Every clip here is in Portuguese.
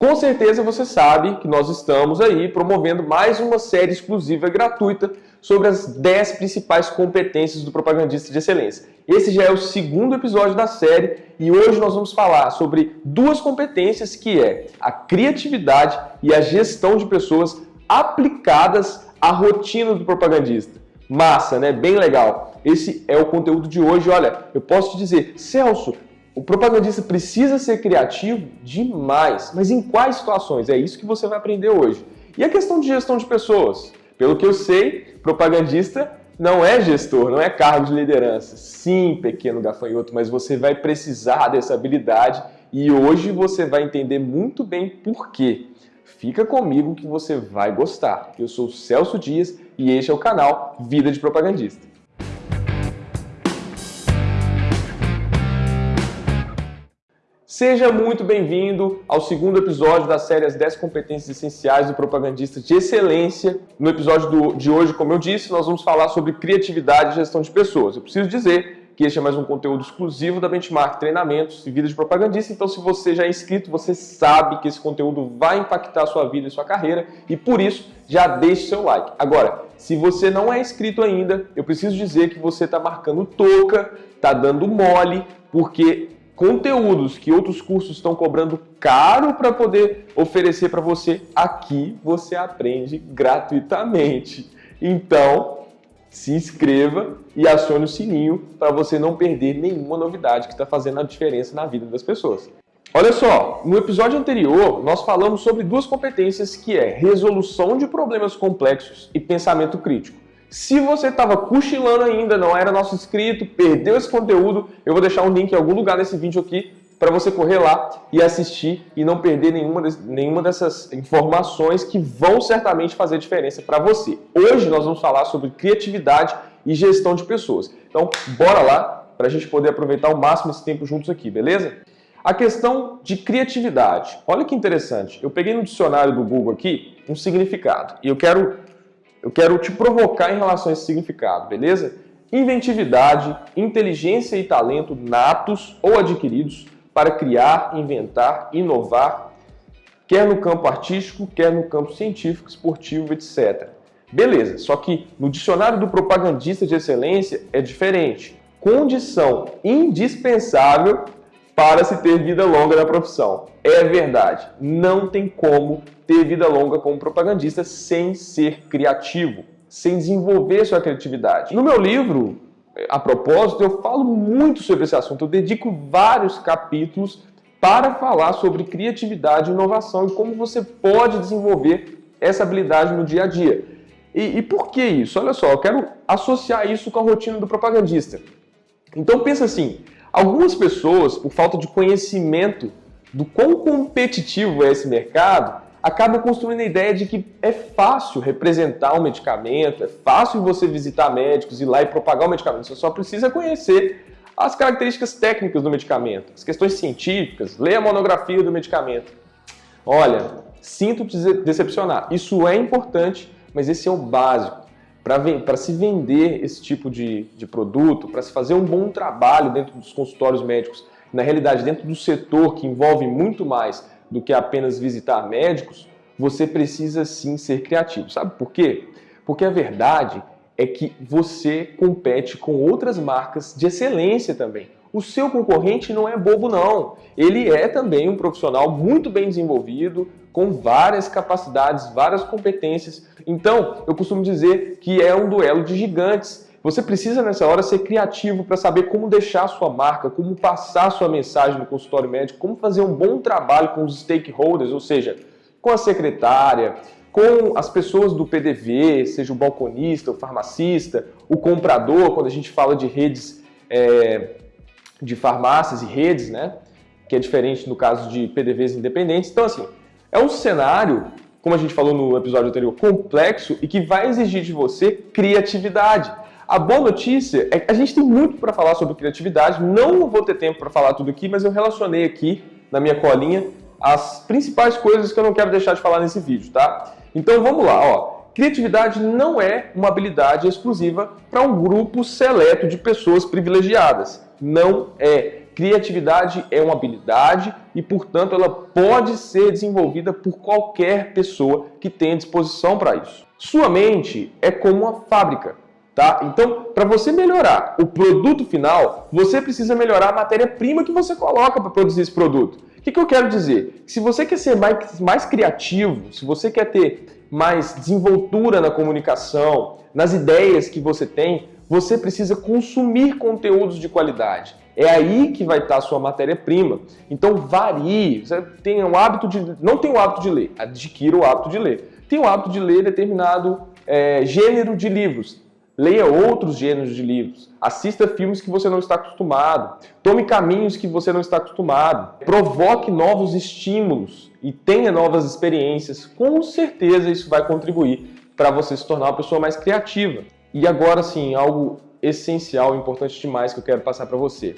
Com certeza você sabe que nós estamos aí promovendo mais uma série exclusiva gratuita sobre as 10 principais competências do propagandista de excelência. Esse já é o segundo episódio da série e hoje nós vamos falar sobre duas competências que é a criatividade e a gestão de pessoas aplicadas à rotina do propagandista. Massa, né? Bem legal. Esse é o conteúdo de hoje. Olha, eu posso te dizer, Celso, o propagandista precisa ser criativo demais, mas em quais situações? É isso que você vai aprender hoje. E a questão de gestão de pessoas? Pelo que eu sei, propagandista não é gestor, não é cargo de liderança. Sim, pequeno gafanhoto, mas você vai precisar dessa habilidade e hoje você vai entender muito bem por quê. Fica comigo que você vai gostar. Eu sou Celso Dias e este é o canal Vida de Propagandista. Seja muito bem-vindo ao segundo episódio da série As 10 Competências Essenciais do Propagandista de Excelência. No episódio do, de hoje, como eu disse, nós vamos falar sobre criatividade e gestão de pessoas. Eu preciso dizer que este é mais um conteúdo exclusivo da Benchmark Treinamentos e Vida de Propagandista, então se você já é inscrito, você sabe que esse conteúdo vai impactar a sua vida e sua carreira e por isso já deixe seu like. Agora, se você não é inscrito ainda, eu preciso dizer que você está marcando toca, está dando mole, porque conteúdos que outros cursos estão cobrando caro para poder oferecer para você, aqui você aprende gratuitamente. Então, se inscreva e acione o sininho para você não perder nenhuma novidade que está fazendo a diferença na vida das pessoas. Olha só, no episódio anterior nós falamos sobre duas competências que é resolução de problemas complexos e pensamento crítico. Se você estava cochilando ainda, não era nosso inscrito, perdeu esse conteúdo, eu vou deixar um link em algum lugar desse vídeo aqui para você correr lá e assistir e não perder nenhuma, nenhuma dessas informações que vão certamente fazer diferença para você. Hoje nós vamos falar sobre criatividade e gestão de pessoas. Então, bora lá para a gente poder aproveitar ao máximo esse tempo juntos aqui, beleza? A questão de criatividade. Olha que interessante. Eu peguei no dicionário do Google aqui um significado e eu quero eu quero te provocar em relação a esse significado, beleza? Inventividade, inteligência e talento natos ou adquiridos para criar, inventar, inovar, quer no campo artístico, quer no campo científico, esportivo, etc. Beleza, só que no dicionário do propagandista de excelência é diferente. Condição indispensável para se ter vida longa na profissão. É verdade, não tem como ter vida longa como propagandista sem ser criativo, sem desenvolver sua criatividade. No meu livro, a propósito, eu falo muito sobre esse assunto, eu dedico vários capítulos para falar sobre criatividade e inovação e como você pode desenvolver essa habilidade no dia a dia. E, e por que isso? Olha só, eu quero associar isso com a rotina do propagandista. Então pensa assim, Algumas pessoas, por falta de conhecimento do quão competitivo é esse mercado, acabam construindo a ideia de que é fácil representar um medicamento, é fácil você visitar médicos, ir lá e propagar o medicamento. Você só precisa conhecer as características técnicas do medicamento, as questões científicas, ler a monografia do medicamento. Olha, sinto decepcionar. Isso é importante, mas esse é o básico para se vender esse tipo de, de produto, para se fazer um bom trabalho dentro dos consultórios médicos, na realidade dentro do setor que envolve muito mais do que apenas visitar médicos, você precisa sim ser criativo. Sabe por quê? Porque a verdade é que você compete com outras marcas de excelência também. O seu concorrente não é bobo não, ele é também um profissional muito bem desenvolvido, com várias capacidades, várias competências. Então, eu costumo dizer que é um duelo de gigantes. Você precisa nessa hora ser criativo para saber como deixar sua marca, como passar sua mensagem no consultório médico, como fazer um bom trabalho com os stakeholders, ou seja, com a secretária, com as pessoas do PDV, seja o balconista, o farmacista, o comprador, quando a gente fala de redes é, de farmácias e redes, né? que é diferente no caso de PDVs independentes. Então, assim, é um cenário, como a gente falou no episódio anterior, complexo e que vai exigir de você criatividade. A boa notícia é que a gente tem muito para falar sobre criatividade, não vou ter tempo para falar tudo aqui, mas eu relacionei aqui na minha colinha as principais coisas que eu não quero deixar de falar nesse vídeo, tá? Então vamos lá, ó. Criatividade não é uma habilidade exclusiva para um grupo seleto de pessoas privilegiadas. Não é. Criatividade é uma habilidade e, portanto, ela pode ser desenvolvida por qualquer pessoa que tenha disposição para isso. Sua mente é como uma fábrica. Tá? Então, para você melhorar o produto final, você precisa melhorar a matéria-prima que você coloca para produzir esse produto. O que, que eu quero dizer? Se você quer ser mais, mais criativo, se você quer ter mais desenvoltura na comunicação, nas ideias que você tem, você precisa consumir conteúdos de qualidade. É aí que vai estar a sua matéria-prima. Então varie. Você tem o hábito de. Não tem o hábito de ler, adquira o hábito de ler. Tem o hábito de ler determinado é, gênero de livros. Leia outros gêneros de livros. Assista filmes que você não está acostumado. Tome caminhos que você não está acostumado. Provoque novos estímulos e tenha novas experiências. Com certeza isso vai contribuir para você se tornar uma pessoa mais criativa. E agora sim, algo essencial, importante demais que eu quero passar para você.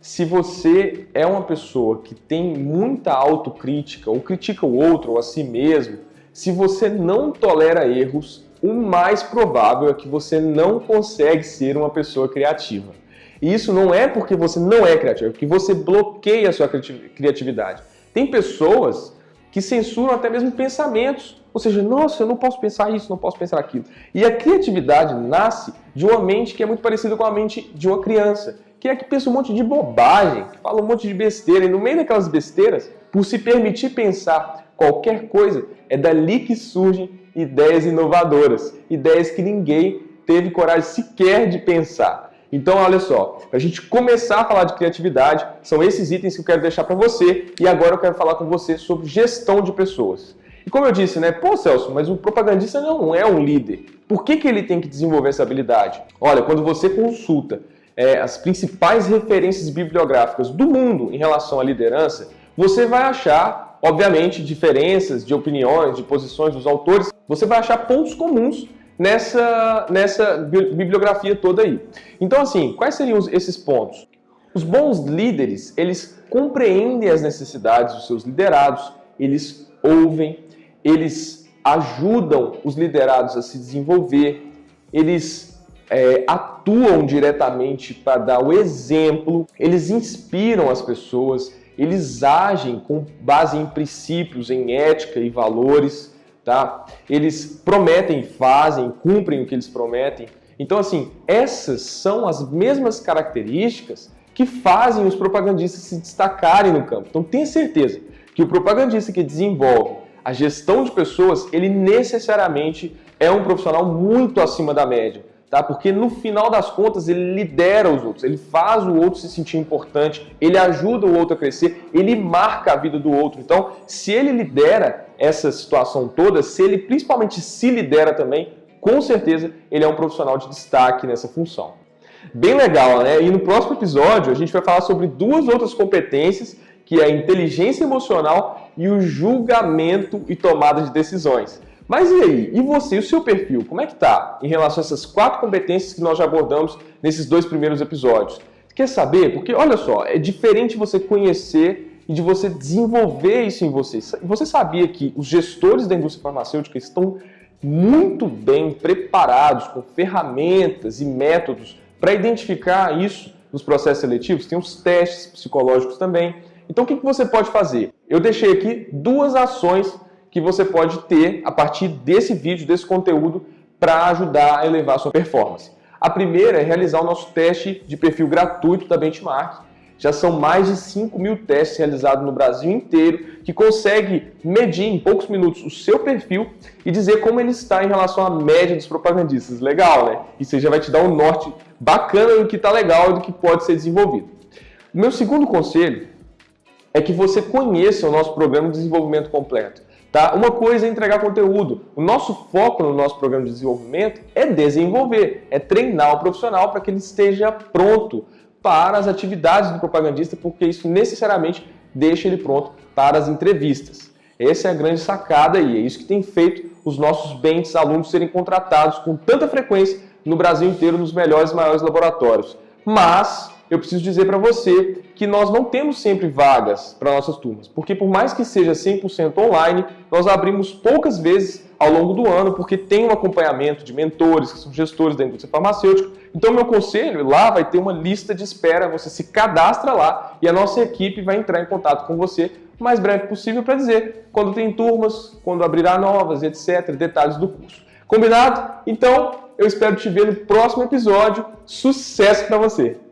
Se você é uma pessoa que tem muita autocrítica, ou critica o outro, ou a si mesmo, se você não tolera erros, o mais provável é que você não consegue ser uma pessoa criativa. E isso não é porque você não é criativo, é porque você bloqueia a sua criatividade. Tem pessoas que censuram até mesmo pensamentos. Ou seja, nossa, eu não posso pensar isso, não posso pensar aquilo. E a criatividade nasce de uma mente que é muito parecida com a mente de uma criança que é que pensa um monte de bobagem, que fala um monte de besteira, e no meio daquelas besteiras, por se permitir pensar qualquer coisa, é dali que surgem ideias inovadoras, ideias que ninguém teve coragem sequer de pensar. Então, olha só, para a gente começar a falar de criatividade, são esses itens que eu quero deixar para você, e agora eu quero falar com você sobre gestão de pessoas. E como eu disse, né, pô Celso, mas o propagandista não é um líder. Por que, que ele tem que desenvolver essa habilidade? Olha, quando você consulta é, as principais referências bibliográficas do mundo em relação à liderança, você vai achar, obviamente, diferenças de opiniões, de posições dos autores, você vai achar pontos comuns nessa, nessa bibliografia toda aí. Então, assim, quais seriam esses pontos? Os bons líderes, eles compreendem as necessidades dos seus liderados, eles ouvem, eles ajudam os liderados a se desenvolver, eles é, atuam diretamente para dar o exemplo, eles inspiram as pessoas, eles agem com base em princípios, em ética e valores, tá? Eles prometem, fazem, cumprem o que eles prometem. Então, assim, essas são as mesmas características que fazem os propagandistas se destacarem no campo. Então, tenha certeza que o propagandista que desenvolve a gestão de pessoas, ele necessariamente é um profissional muito acima da média tá? Porque no final das contas ele lidera os outros, ele faz o outro se sentir importante, ele ajuda o outro a crescer, ele marca a vida do outro. Então, se ele lidera essa situação toda, se ele principalmente se lidera também, com certeza ele é um profissional de destaque nessa função. Bem legal, né? E no próximo episódio a gente vai falar sobre duas outras competências, que é a inteligência emocional e o julgamento e tomada de decisões. Mas e aí? E você, o seu perfil, como é que tá em relação a essas quatro competências que nós já abordamos nesses dois primeiros episódios? Quer saber? Porque, olha só, é diferente você conhecer e de você desenvolver isso em você. Você sabia que os gestores da indústria farmacêutica estão muito bem preparados com ferramentas e métodos para identificar isso nos processos seletivos? Tem os testes psicológicos também. Então, o que você pode fazer? Eu deixei aqui duas ações que você pode ter a partir desse vídeo, desse conteúdo, para ajudar a elevar a sua performance. A primeira é realizar o nosso teste de perfil gratuito da Benchmark. Já são mais de 5 mil testes realizados no Brasil inteiro, que consegue medir em poucos minutos o seu perfil e dizer como ele está em relação à média dos propagandistas. Legal, né? Isso já vai te dar um norte bacana do que está legal e do que pode ser desenvolvido. O meu segundo conselho é que você conheça o nosso programa de desenvolvimento completo. Tá? Uma coisa é entregar conteúdo. O nosso foco no nosso programa de desenvolvimento é desenvolver, é treinar o profissional para que ele esteja pronto para as atividades do propagandista, porque isso necessariamente deixa ele pronto para as entrevistas. Essa é a grande sacada e é isso que tem feito os nossos bens alunos serem contratados com tanta frequência no Brasil inteiro nos melhores e maiores laboratórios. Mas eu preciso dizer para você que nós não temos sempre vagas para nossas turmas, porque por mais que seja 100% online, nós abrimos poucas vezes ao longo do ano, porque tem um acompanhamento de mentores, que são gestores da indústria farmacêutica. Então, meu conselho, lá vai ter uma lista de espera, você se cadastra lá e a nossa equipe vai entrar em contato com você o mais breve possível para dizer quando tem turmas, quando abrirá novas, etc., detalhes do curso. Combinado? Então, eu espero te ver no próximo episódio. Sucesso para você!